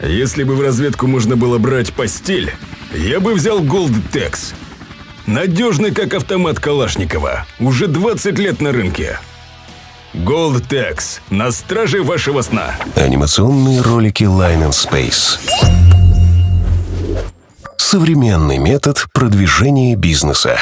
Если бы в разведку можно было брать постель, я бы взял Gold Tex. Надежный, как автомат Калашникова. Уже 20 лет на рынке. Gold Tex. На страже вашего сна. Анимационные ролики Line and Space. Современный метод продвижения бизнеса.